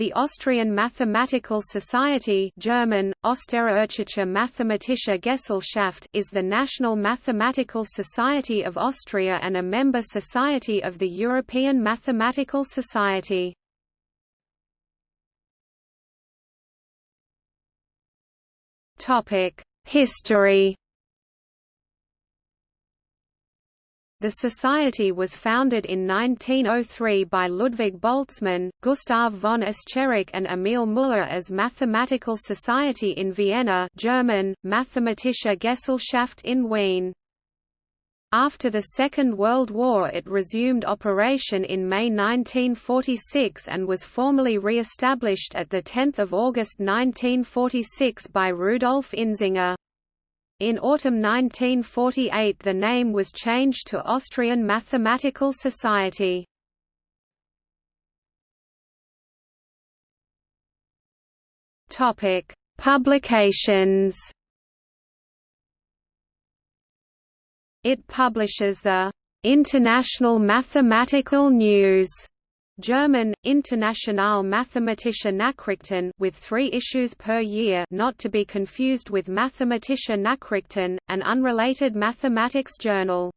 The Austrian Mathematical Society German, Österreichische Mathematische Gesellschaft is the national mathematical society of Austria and a member society of the European Mathematical Society. History The society was founded in 1903 by Ludwig Boltzmann, Gustav von Escherich and Emil Müller as Mathematical Society in Vienna German, Mathematische Gesellschaft in Wien. After the Second World War it resumed operation in May 1946 and was formally re-established at 10 August 1946 by Rudolf Inzinger. In autumn 1948 the name was changed to Austrian Mathematical Society. Topic: Publications. It publishes the International Mathematical News German, International Mathematische Nachrichten with three issues per year not to be confused with Mathematische Nachrichten, an unrelated mathematics journal.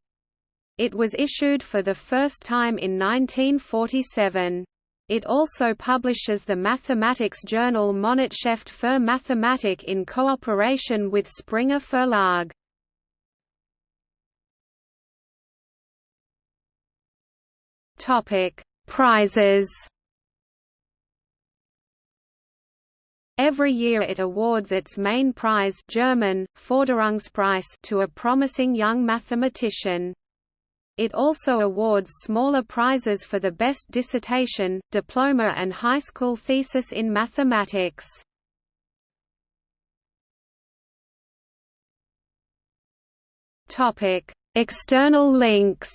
It was issued for the first time in 1947. It also publishes the mathematics journal Monatsheft für Mathematik in cooperation with Springer Verlag. Topic Prizes Every year it awards its main prize German, Förderungspreis to a promising young mathematician. It also awards smaller prizes for the best dissertation, diploma and high school thesis in mathematics. External links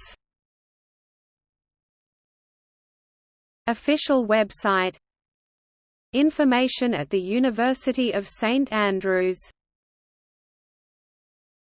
Official website. Information at the University of St Andrews